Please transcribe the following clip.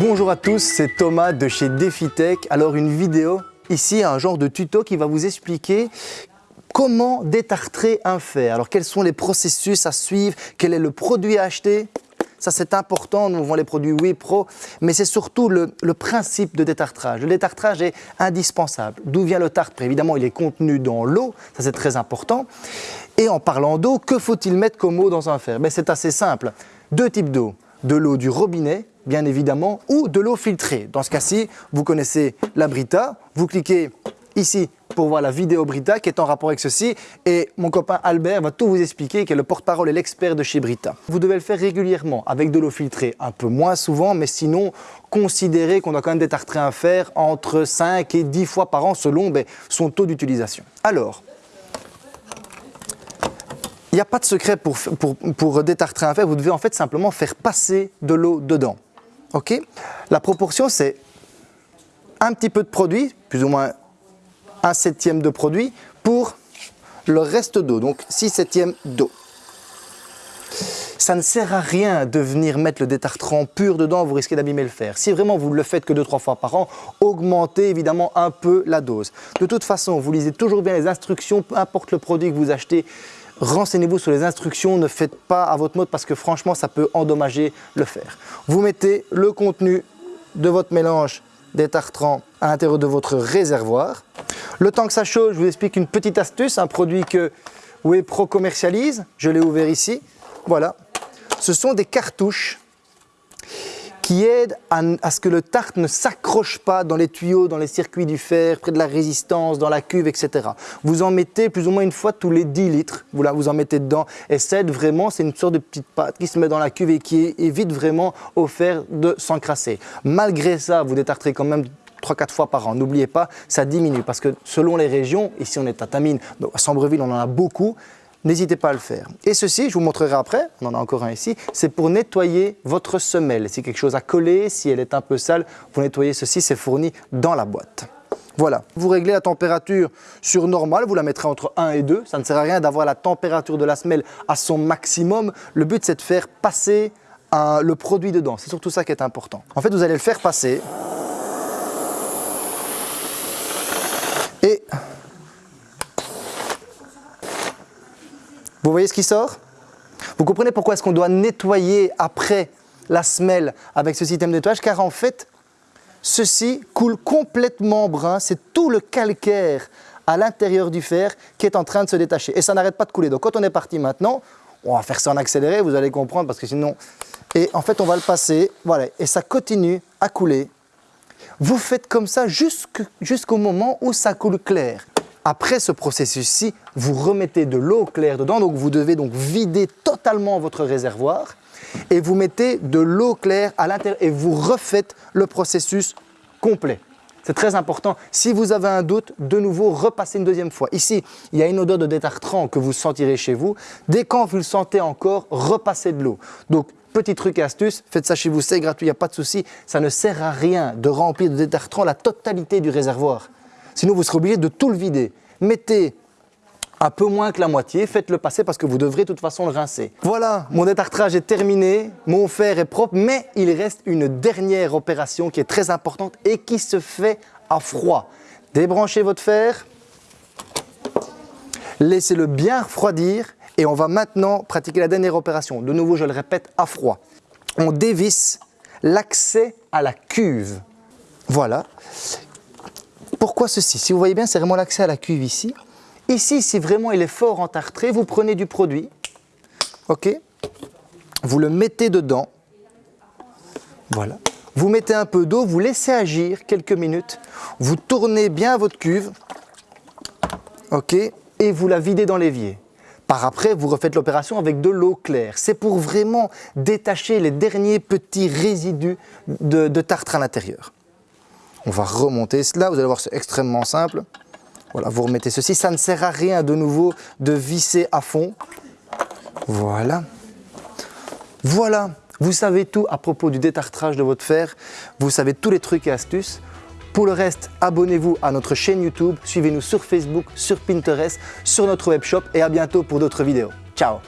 Bonjour à tous, c'est Thomas de chez DefiTech. Alors une vidéo, ici un genre de tuto qui va vous expliquer comment détartrer un fer. Alors quels sont les processus à suivre, quel est le produit à acheter? Ça c'est important, nous vend les produits Wipro, mais c'est surtout le, principe de détartrage. Le détartrage est indispensable. D'où vient le tartre? Évidemment, il est contenu dans l'eau, ça c'est très important. Et en parlant d'eau, que faut-il mettre comme eau dans un fer? Ben, C'est assez simple. Deux types d'eau. De l'eau du robinet, bien évidemment, ou de l'eau filtrée. Dans ce cas-ci, vous connaissez la Brita, vous cliquez ici pour voir la vidéo Brita qui est en rapport avec ceci et mon copain Albert va tout vous expliquer qui est le porte-parole et l'expert de chez Brita. Vous devez le faire régulièrement avec de l'eau filtrée, un peu moins souvent mais sinon considérez qu'on doit quand même détartrer un fer entre 5 et 10 fois par an selon ben, son taux d'utilisation. Alors, n'y a pas de secret pour, pour, pour détartrer un fer, vous devez en fait simplement faire passer de l'eau dedans. Ok? La proportion c'est un petit peu de produit, plus ou moins un septième de produit pour le reste d'eau, donc 6 septièmes d'eau. Ça ne sert à rien de venir mettre le détartrant pur dedans, vous risquez d'abîmer le fer. Si vraiment vous ne le faites que 2-3 fois par an, augmentez évidemment un peu la dose. De toute façon, vous lisez toujours bien les instructions, peu importe le produit que vous achetez, renseignez-vous sur les instructions, ne faites pas à votre mode parce que franchement ça peut endommager le fer. Vous mettez le contenu de votre mélange détartrant à l'intérieur de votre réservoir. Le temps que ça chauffe, je vous explique une petite astuce, un produit que Wepro commercialise. Je l'ai ouvert ici. Voilà. Ce sont des cartouches qui aident à, ce que le tarte ne s'accroche pas dans les tuyaux, dans les circuits du fer, près de la résistance, dans la cuve, etc. Vous en mettez plus ou moins une fois tous les 10 litres, vous, là, vous en mettez dedans et ça aide vraiment, c'est une sorte de petite pâte qui se met dans la cuve et qui évite vraiment au fer de s'encrasser. Malgré ça, vous détartrez quand même 3-4 fois par an. N'oubliez pas, ça diminue parce que selon les régions, ici on est à Tamine, à Sambreville on en a beaucoup, n'hésitez pas à le faire. Et ceci, je vous montrerai après, on en a encore un ici, c'est pour nettoyer votre semelle. Si quelque chose a collé, si elle est un peu sale, vous nettoyez ceci, c'est fourni dans la boîte. Voilà, vous réglez la température sur normale, vous la mettrez entre 1 et 2. Ça ne sert à rien d'avoir la température de la semelle à son maximum. Le but, c'est de faire passer le produit dedans. C'est surtout ça qui est important. En fait, vous allez le faire passer Et vous voyez ce qui sort? Vous comprenez pourquoi est-ce qu'on doit nettoyer après la semelle avec ce système de nettoyage? Car en fait, ceci coule complètement brun, c'est tout le calcaire à l'intérieur du fer qui est en train de se détacher. Et ça n'arrête pas de couler. Donc quand on est parti maintenant, on va faire ça en accéléré, vous allez comprendre, parce que sinon... Et en fait, on va le passer, voilà, et ça continue à couler vous faites comme ça jusqu'au moment où ça coule clair. Après ce processus-ci, vous remettez de l'eau claire dedans, donc vous devez donc vider totalement votre réservoir et vous mettez de l'eau claire à l'intérieur et vous refaites le processus complet. C'est très important. Si vous avez un doute, de nouveau, repassez une deuxième fois. Ici, il y a une odeur de détartrant que vous sentirez chez vous. Dès quand vous le sentez encore, repassez de l'eau. Donc, Petit truc et astuce, faites ça chez vous, c'est gratuit, il n'y a pas de souci. Ça ne sert à rien de remplir de détartrant la totalité du réservoir. Sinon, vous serez obligé de tout le vider. Mettez un peu moins que la moitié, faites-le passer parce que vous devrez de toute façon le rincer. Voilà, mon détartrage est terminé, mon fer est propre, mais il reste une dernière opération qui est très importante et qui se fait à froid. Débranchez votre fer, laissez-le bien refroidir et on va maintenant pratiquer la dernière opération. De nouveau, je le répète, à froid. On dévisse l'accès à la cuve. Voilà. Pourquoi ceci? Si vous voyez bien, c'est vraiment l'accès à la cuve ici. Ici, si vraiment il est fort entartré, vous prenez du produit, ok? Vous le mettez dedans, voilà. Vous mettez un peu d'eau, vous laissez agir quelques minutes, vous tournez bien votre cuve, ok? Et vous la videz dans l'évier. Par après, vous refaites l'opération avec de l'eau claire. C'est pour vraiment détacher les derniers petits résidus de, tartre à l'intérieur. On va remonter cela, vous allez voir c'est extrêmement simple. Voilà, vous remettez ceci, ça ne sert à rien de nouveau de visser à fond. Voilà. Voilà, vous savez tout à propos du détartrage de votre fer, vous savez tous les trucs et astuces. Pour le reste, abonnez-vous à notre chaîne YouTube, suivez-nous sur Facebook, sur Pinterest, sur notre webshop et à bientôt pour d'autres vidéos. Ciao